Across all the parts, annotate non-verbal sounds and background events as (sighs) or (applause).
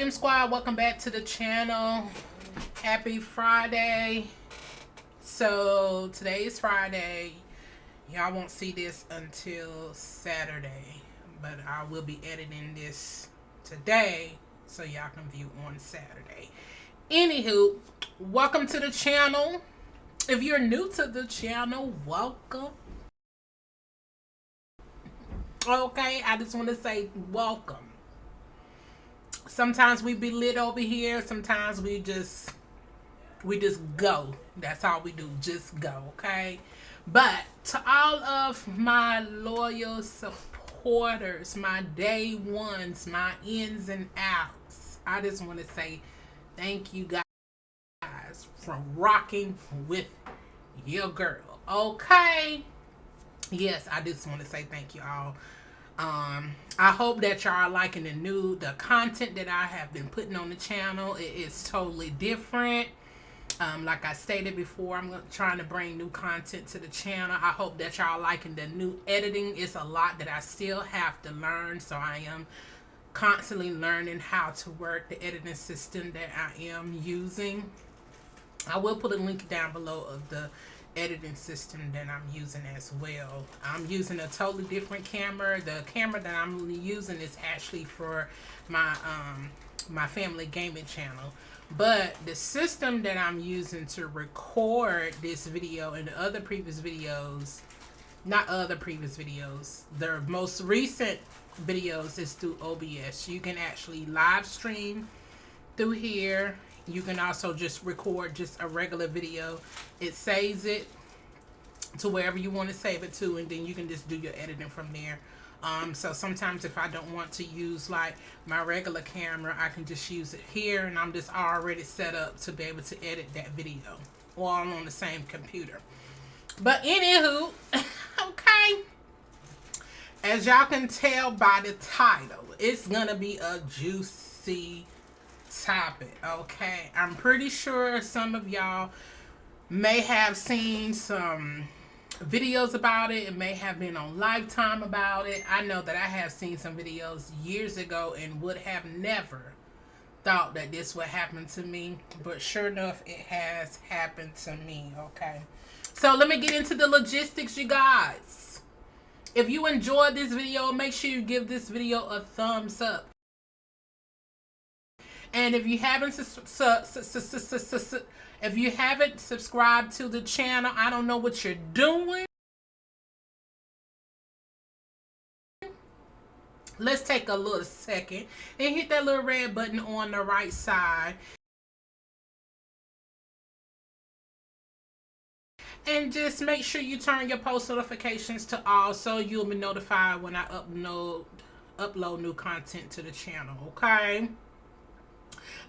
M Squad? Welcome back to the channel. Happy Friday. So today is Friday. Y'all won't see this until Saturday, but I will be editing this today so y'all can view on Saturday. Anywho, welcome to the channel. If you're new to the channel, welcome. Okay, I just want to say welcome sometimes we be lit over here. Sometimes we just we just go. That's all we do. Just go okay? But to all of my loyal supporters my day ones my ins and outs i just want to say thank you guys for rocking with your girl okay? Yes i just want to say thank you all um, I hope that y'all are liking the new, the content that I have been putting on the channel. It is totally different. Um, like I stated before, I'm trying to bring new content to the channel. I hope that y'all liking the new editing. It's a lot that I still have to learn. So I am constantly learning how to work the editing system that I am using. I will put a link down below of the editing system that I'm using as well. I'm using a totally different camera. The camera that I'm using is actually for my um, my family gaming channel. But the system that I'm using to record this video and the other previous videos, not other previous videos, the most recent videos is through OBS. You can actually live stream through here you can also just record just a regular video. It saves it to wherever you want to save it to and then you can just do your editing from there. Um, so sometimes if I don't want to use like my regular camera, I can just use it here and I'm just already set up to be able to edit that video while I'm on the same computer. But anywho, (laughs) okay, as y'all can tell by the title, it's gonna be a juicy topic, okay? I'm pretty sure some of y'all may have seen some videos about it. It may have been on Lifetime about it. I know that I have seen some videos years ago and would have never thought that this would happen to me. But sure enough, it has happened to me, okay? So let me get into the logistics, you guys. If you enjoyed this video, make sure you give this video a thumbs up. And if you haven't if you haven't subscribed to the channel, I don't know what you're doing. Let's take a little second and hit that little red button on the right side. And just make sure you turn your post notifications to all so you'll be notified when I upload upload new content to the channel, okay?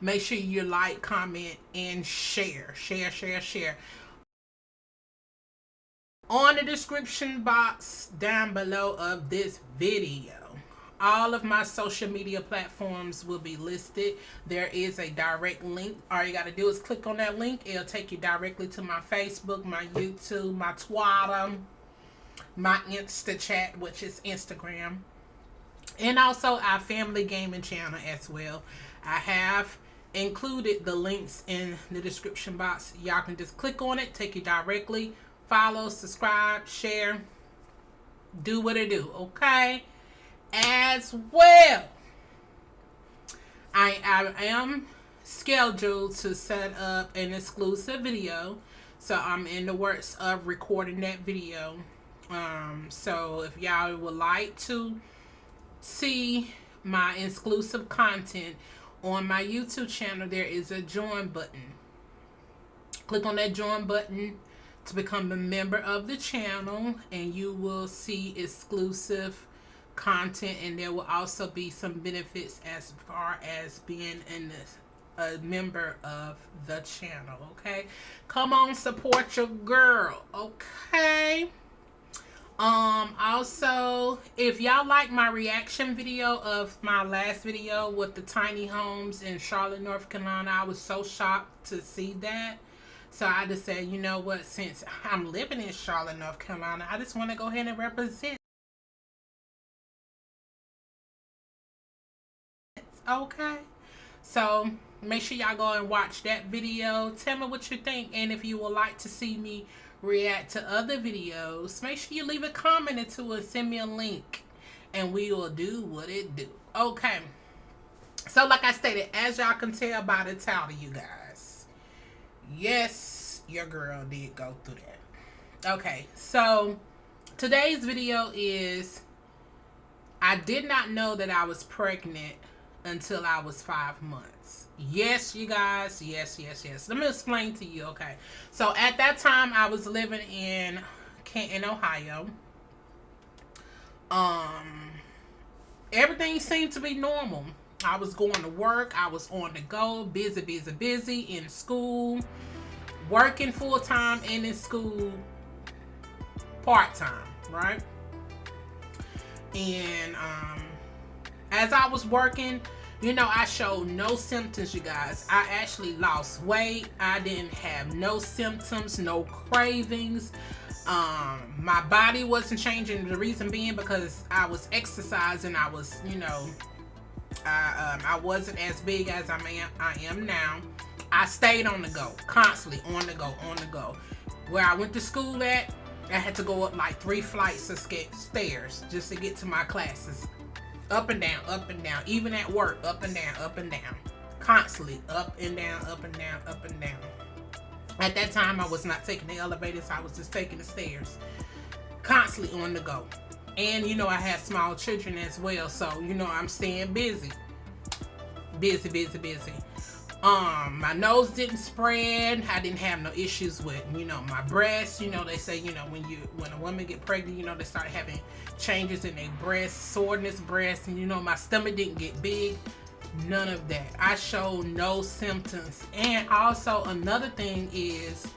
Make sure you like, comment, and share. Share, share, share. On the description box down below of this video, all of my social media platforms will be listed. There is a direct link. All you got to do is click on that link. It'll take you directly to my Facebook, my YouTube, my Twitter, my Insta chat, which is Instagram, and also our family gaming channel as well. I have included the links in the description box. Y'all can just click on it, take you directly. Follow, subscribe, share, do what it do, okay? As well, I, I am scheduled to set up an exclusive video. So I'm in the works of recording that video. Um, so if y'all would like to see my exclusive content on my YouTube channel, there is a join button. Click on that join button to become a member of the channel and you will see exclusive content and there will also be some benefits as far as being in this a member of the channel okay come on support your girl okay um, also, if y'all like my reaction video of my last video with the tiny homes in Charlotte, North Carolina, I was so shocked to see that. So I just said, you know what, since I'm living in Charlotte, North Carolina, I just want to go ahead and represent. Okay. So make sure y'all go and watch that video. Tell me what you think. And if you would like to see me react to other videos, make sure you leave a comment two and send me a link. And we will do what it do. Okay. So like I stated, as y'all can tell by the title, you guys. Yes, your girl did go through that. Okay, so today's video is I did not know that I was pregnant until I was five months. Yes, you guys. Yes, yes, yes. Let me explain to you, okay? So at that time, I was living in Canton, Ohio. Um, everything seemed to be normal. I was going to work. I was on the go, busy, busy, busy in school, working full time and in school part time, right? And um, as I was working, you know, I showed no symptoms, you guys. I actually lost weight. I didn't have no symptoms, no cravings. Um, my body wasn't changing. The reason being because I was exercising. I was, you know, I, um, I wasn't as big as I am, I am now. I stayed on the go, constantly on the go, on the go. Where I went to school at, I had to go up like three flights of stairs just to get to my classes. Up and down, up and down. Even at work, up and down, up and down. Constantly up and down, up and down, up and down. At that time, I was not taking the elevators. I was just taking the stairs. Constantly on the go. And, you know, I have small children as well. So, you know, I'm staying busy. Busy, busy, busy um my nose didn't spread. I didn't have no issues with you know my breasts. You know they say you know when you when a woman get pregnant you know they start having changes in their breast soreness breast and you know my stomach didn't get big. None of that. I showed no symptoms. And also another thing is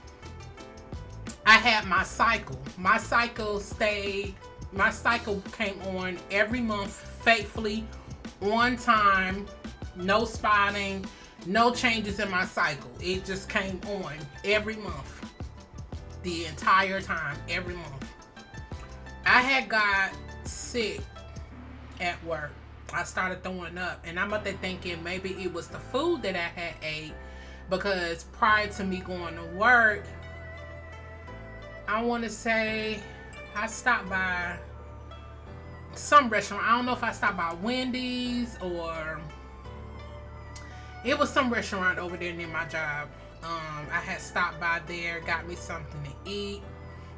i had my cycle. My cycle stayed my cycle came on every month faithfully on time no spotting no changes in my cycle. It just came on every month. The entire time, every month. I had got sick at work. I started throwing up and I'm up there thinking maybe it was the food that I had ate because prior to me going to work, I want to say I stopped by some restaurant. I don't know if I stopped by Wendy's or it was some restaurant over there near my job. Um, I had stopped by there, got me something to eat,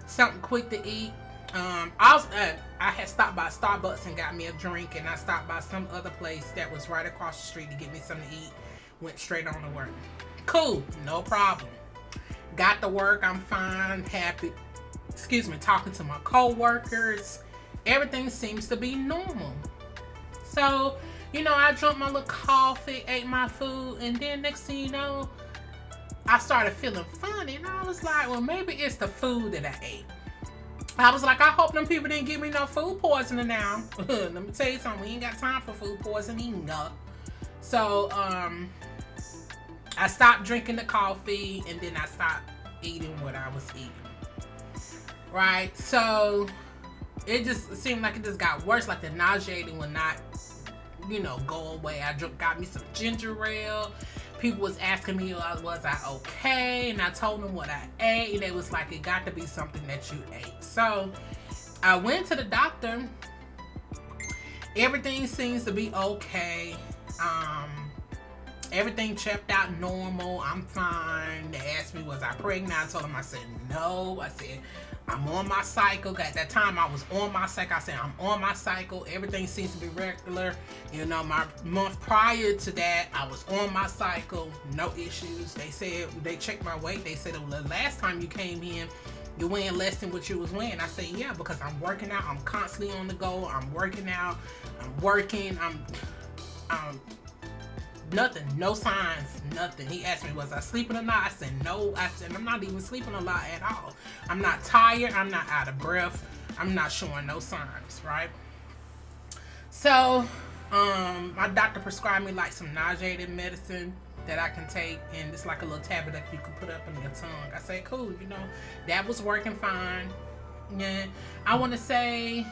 something quick to eat. Um, I was, uh, I had stopped by Starbucks and got me a drink, and I stopped by some other place that was right across the street to get me something to eat. Went straight on to work. Cool, no problem. Got to work, I'm fine, happy. Excuse me, talking to my co-workers. Everything seems to be normal. So you know, I drank my little coffee, ate my food, and then next thing you know, I started feeling funny. And I was like, well, maybe it's the food that I ate. I was like, I hope them people didn't give me no food poisoning now. (laughs) Let me tell you something, we ain't got time for food poisoning. No. So, um, I stopped drinking the coffee and then I stopped eating what I was eating. Right? So, it just seemed like it just got worse. Like the nauseating would not you know, go away. I got me some ginger ale. People was asking me, uh, was I okay? And I told them what I ate. And they was like, it got to be something that you ate. So I went to the doctor. Everything seems to be okay. Everything checked out normal. I'm fine. They asked me, was I pregnant? I told them, I said, no. I said, I'm on my cycle. At that time, I was on my cycle. I said, I'm on my cycle. Everything seems to be regular. You know, my month prior to that, I was on my cycle. No issues. They said, they checked my weight. They said, well, the last time you came in, you're weighing less than what you was weighing. I said, yeah, because I'm working out. I'm constantly on the go. I'm working out. I'm working. I'm, I'm Nothing. No signs. Nothing. He asked me, was I sleeping or not? I said, no. I said, I'm not even sleeping a lot at all. I'm not tired. I'm not out of breath. I'm not showing no signs, right? So, um, my doctor prescribed me like some nauseating medicine that I can take and it's like a little tablet that you can put up in your tongue. I said, cool, you know, that was working fine. Yeah, I want to say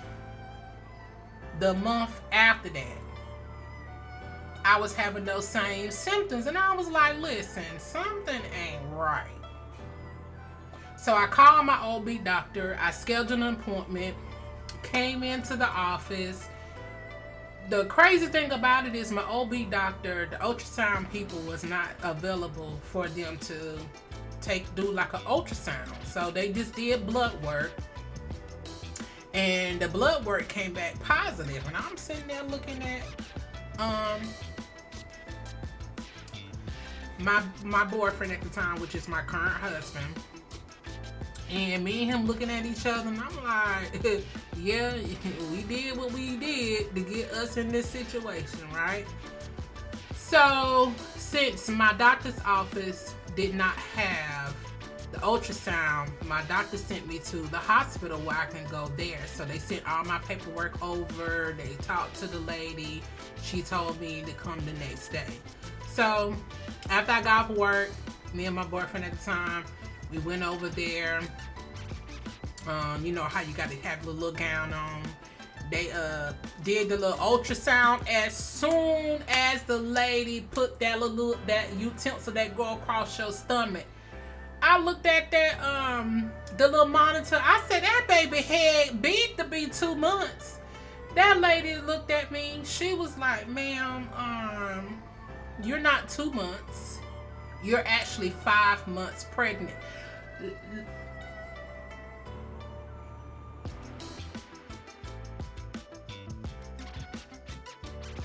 the month after that, I was having those same symptoms. And I was like, listen, something ain't right. So I called my OB doctor. I scheduled an appointment, came into the office. The crazy thing about it is my OB doctor, the ultrasound people was not available for them to take do like an ultrasound. So they just did blood work. And the blood work came back positive. And I'm sitting there looking at um my my boyfriend at the time, which is my current husband. And me and him looking at each other, and I'm like, (laughs) yeah, (laughs) we did what we did to get us in this situation, right? So, since my doctor's office did not have the ultrasound, my doctor sent me to the hospital where I can go there. So they sent all my paperwork over. They talked to the lady. She told me to come the next day. So after I got off work, me and my boyfriend at the time, we went over there. Um, you know how you got to have the little gown on. They uh did the little ultrasound as soon as the lady put that little that utensil that go across your stomach. I looked at that um the little monitor. I said that baby head big to be two months. That lady looked at me. She was like, "Ma'am, um, you're not two months. You're actually five months pregnant."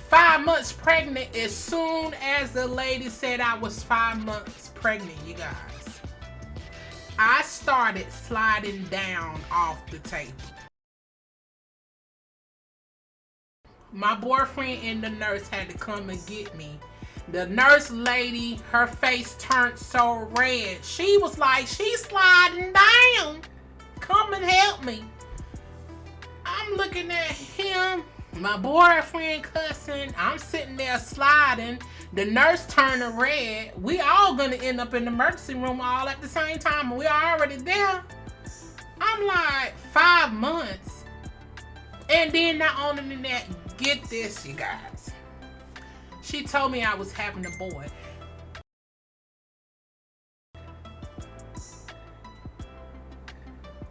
five months pregnant as soon as the lady said I was five months pregnant, you guys. I started sliding down off the table. My boyfriend and the nurse had to come and get me. The nurse lady, her face turned so red. She was like, she's sliding down. Come and help me. I'm looking at him my boyfriend cussing. I'm sitting there sliding. The nurse turning red. We all gonna end up in the emergency room all at the same time. We are already there. I'm like five months. And then not only that, get this, you guys. She told me I was having a boy.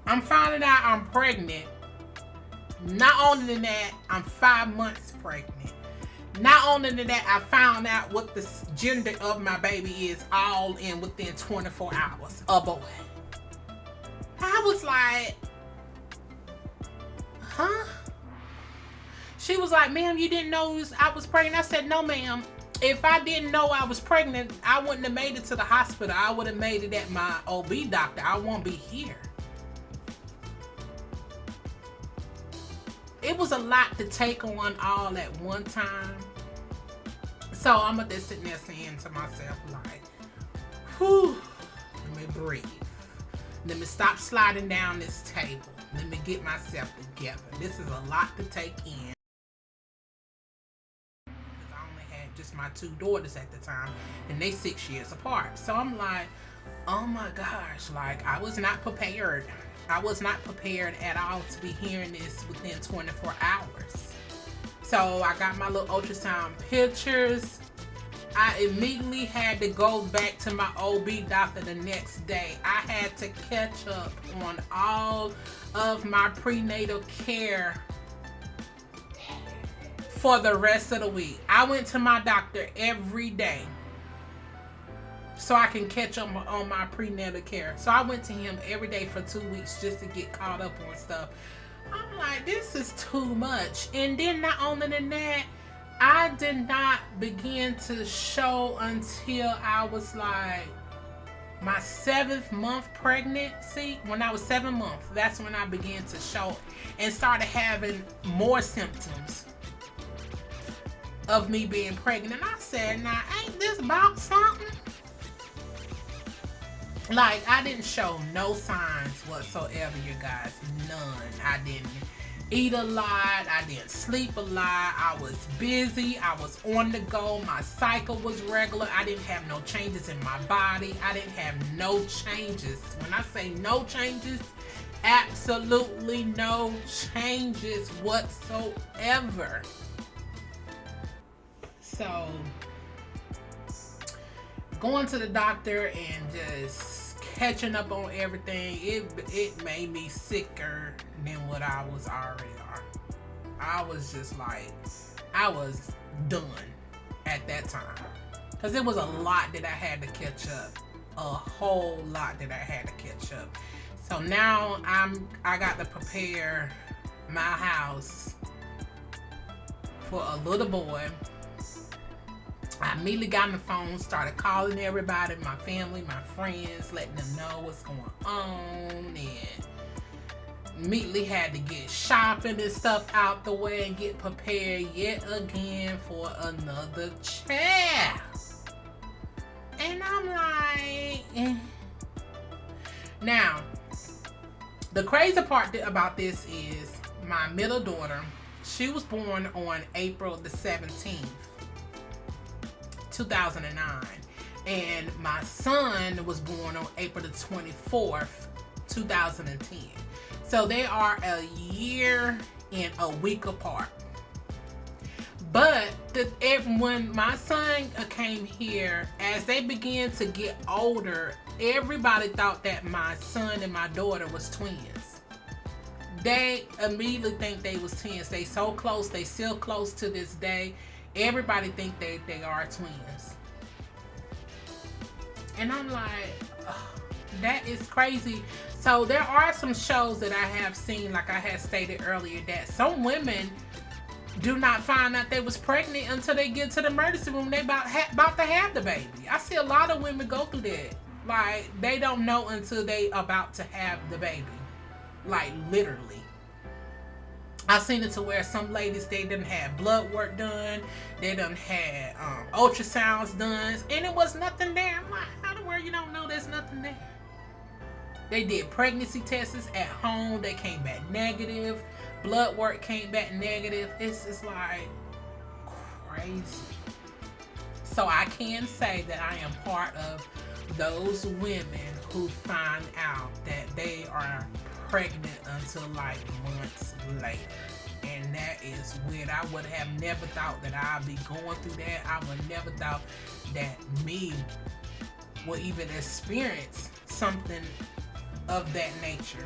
I'm finding out I'm pregnant not only than that, I'm five months pregnant. Not only than that, I found out what the gender of my baby is all in within 24 hours. A boy. I was like, huh? She was like, ma'am, you didn't know I was pregnant? I said, no, ma'am. If I didn't know I was pregnant, I wouldn't have made it to the hospital. I would have made it at my OB doctor. I won't be here. it was a lot to take on all at one time. So I'm just sitting there saying to myself, like, whew, let me breathe. Let me stop sliding down this table. Let me get myself together. This is a lot to take in. I my two daughters at the time, and they six years apart. So I'm like, oh my gosh, like I was not prepared I was not prepared at all to be hearing this within 24 hours. So I got my little ultrasound pictures. I immediately had to go back to my OB doctor the next day. I had to catch up on all of my prenatal care for the rest of the week. I went to my doctor every day so I can catch up on my prenatal care. So I went to him every day for two weeks just to get caught up on stuff. I'm like, this is too much. And then not only than that, I did not begin to show until I was like my seventh month pregnancy. When I was seven months, that's when I began to show and started having more symptoms of me being pregnant. And I said, now ain't this about something? like I didn't show no signs whatsoever you guys. None. I didn't eat a lot. I didn't sleep a lot. I was busy. I was on the go. My cycle was regular. I didn't have no changes in my body. I didn't have no changes. When I say no changes absolutely no changes whatsoever So going to the doctor and just catching up on everything, it it made me sicker than what I was already. I was just like, I was done at that time. Cause it was a lot that I had to catch up. A whole lot that I had to catch up. So now I'm I got to prepare my house for a little boy. I immediately got on the phone, started calling everybody, my family, my friends, letting them know what's going on, and immediately had to get shopping and stuff out the way and get prepared yet again for another child. And I'm like, eh. now, the crazy part about this is my middle daughter, she was born on April the 17th, 2009. And my son was born on April the 24th, 2010. So they are a year and a week apart. But the, when my son came here, as they began to get older, everybody thought that my son and my daughter was twins. They immediately think they was twins. They so close. They still close to this day. Everybody think they, they are twins. And I'm like, (sighs) that is crazy. So there are some shows that I have seen, like I had stated earlier, that some women do not find out they was pregnant until they get to the emergency room. They about about to have the baby. I see a lot of women go through that. Like they don't know until they about to have the baby. Like literally. I seen it to where some ladies they didn't have blood work done, they done had um, ultrasounds done, and it was nothing there. I'm like, how the world you don't know there's nothing there? They did pregnancy tests at home. They came back negative. Blood work came back negative. It's just like crazy. So I can say that I am part of those women who find out that they are pregnant until like months later. And that is weird. I would have never thought that I'd be going through that. I would never thought that me would even experience something of that nature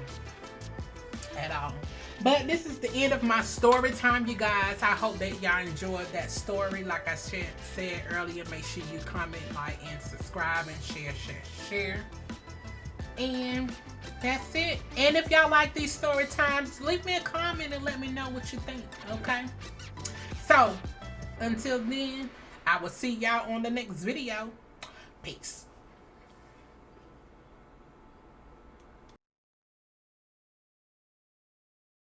at all. But this is the end of my story time, you guys. I hope that y'all enjoyed that story. Like I said, said earlier, make sure you comment, like, and subscribe, and share, share, share. And that's it. And if y'all like these story times, leave me a comment and let me know what you think, okay? So, until then, I will see y'all on the next video. Peace.